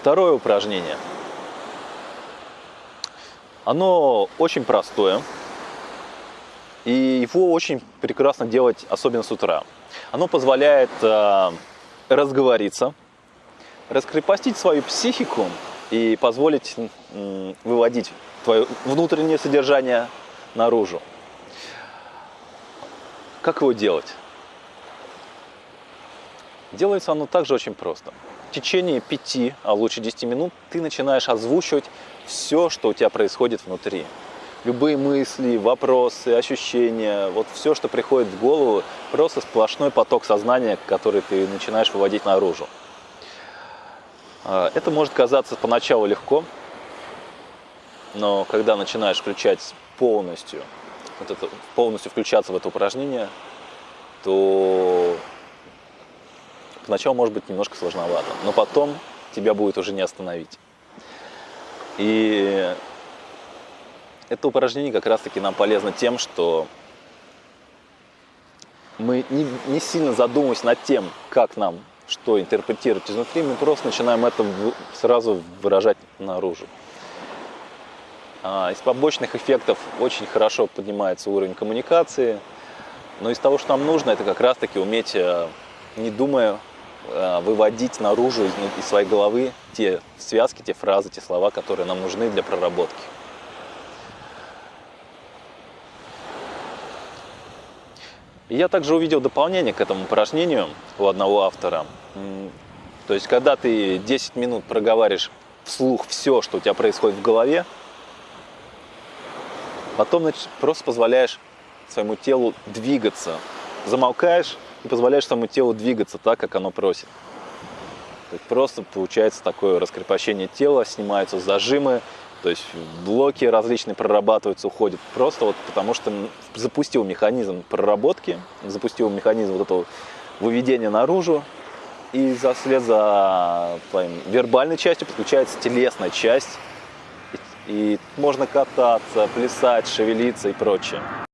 Второе упражнение. Оно очень простое. И его очень прекрасно делать, особенно с утра. Оно позволяет э, разговориться, раскрепостить свою психику и позволить э, выводить твое внутреннее содержание наружу. Как его делать? Делается оно также очень просто. В течение 5, а лучше 10 минут ты начинаешь озвучивать все, что у тебя происходит внутри. Любые мысли, вопросы, ощущения, вот все, что приходит в голову, просто сплошной поток сознания, который ты начинаешь выводить наружу. А, это может казаться поначалу легко, но когда начинаешь включать полностью, вот это, полностью включаться в это упражнение, то поначалу может быть немножко сложновато, но потом тебя будет уже не остановить. И это упражнение как раз-таки нам полезно тем, что мы не, не сильно задумываясь над тем, как нам что интерпретировать изнутри, мы просто начинаем это сразу выражать наружу. А, из побочных эффектов очень хорошо поднимается уровень коммуникации, но из того, что нам нужно, это как раз-таки уметь, э, не думая, выводить наружу из, из своей головы те связки, те фразы, те слова, которые нам нужны для проработки. Я также увидел дополнение к этому упражнению у одного автора. То есть, когда ты 10 минут проговариваешь вслух все, что у тебя происходит в голове, потом значит, просто позволяешь своему телу двигаться. Замолкаешь и позволяешь своему телу двигаться так, как оно просит. То есть просто получается такое раскрепощение тела, снимаются зажимы, то есть блоки различные прорабатываются, уходят. Просто вот потому что запустил механизм проработки, запустил механизм вот этого выведения наружу, и за, вслед за твоим вербальной частью подключается телесная часть, и, и можно кататься, плясать, шевелиться и прочее.